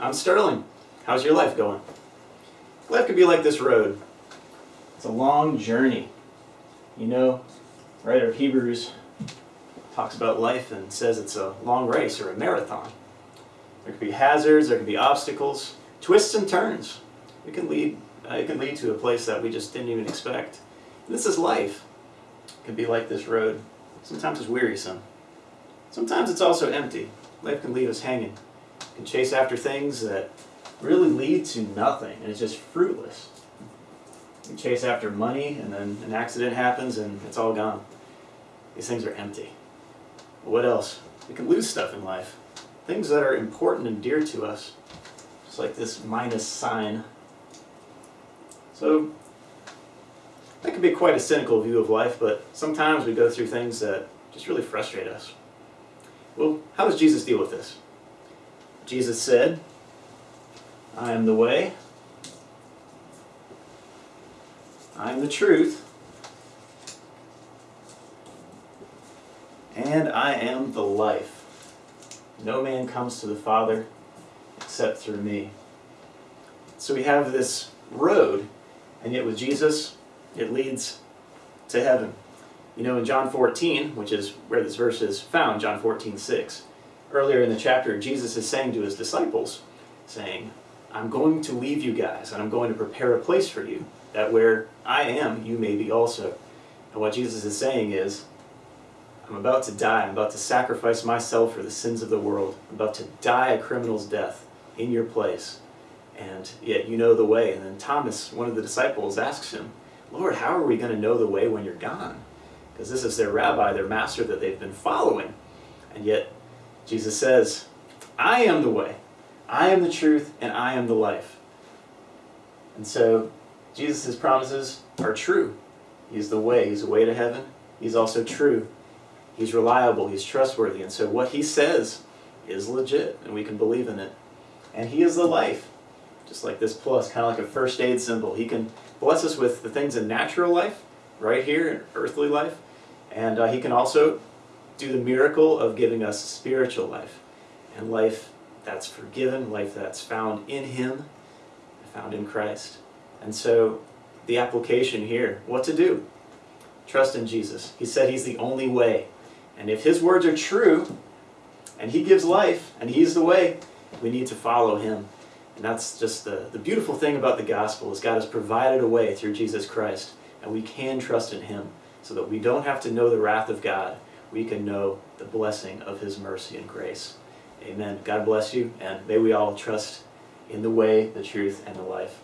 I'm Sterling. How's your life going? Life could be like this road. It's a long journey. You know, The writer of Hebrews talks about life and says it's a long race or a marathon. There could be hazards, there could be obstacles, twists and turns. It can lead, uh, it can lead to a place that we just didn't even expect. And this is life. It can be like this road. Sometimes it's wearisome. Sometimes it's also empty. Life can leave us hanging. Can chase after things that really lead to nothing, and it's just fruitless. We chase after money, and then an accident happens, and it's all gone. These things are empty. What else? We can lose stuff in life. Things that are important and dear to us. Just like this minus sign. So, that can be quite a cynical view of life, but sometimes we go through things that just really frustrate us. Well, how does Jesus deal with this? Jesus said, I am the way, I am the truth, and I am the life. No man comes to the Father except through me. So we have this road, and yet with Jesus, it leads to heaven. You know, in John 14, which is where this verse is found, John 14, 6, earlier in the chapter, Jesus is saying to his disciples, saying, I'm going to leave you guys, and I'm going to prepare a place for you, that where I am, you may be also. And what Jesus is saying is, I'm about to die. I'm about to sacrifice myself for the sins of the world. I'm about to die a criminal's death in your place. And yet you know the way. And then Thomas, one of the disciples, asks him, Lord, how are we going to know the way when you're gone? Because this is their rabbi, their master that they've been following. And yet Jesus says, I am the way. I am the truth, and I am the life. And so Jesus' promises are true. He's the way. He's the way to heaven. He's also true. He's reliable, he's trustworthy, and so what he says is legit, and we can believe in it. And he is the life, just like this plus, kind of like a first aid symbol. He can bless us with the things in natural life, right here, in earthly life, and uh, he can also do the miracle of giving us spiritual life, and life that's forgiven, life that's found in him, found in Christ. And so the application here, what to do? Trust in Jesus. He said he's the only way. And if his words are true, and he gives life, and he's the way, we need to follow him. And that's just the, the beautiful thing about the gospel is God has provided a way through Jesus Christ, and we can trust in him so that we don't have to know the wrath of God. We can know the blessing of his mercy and grace. Amen. God bless you, and may we all trust in the way, the truth, and the life.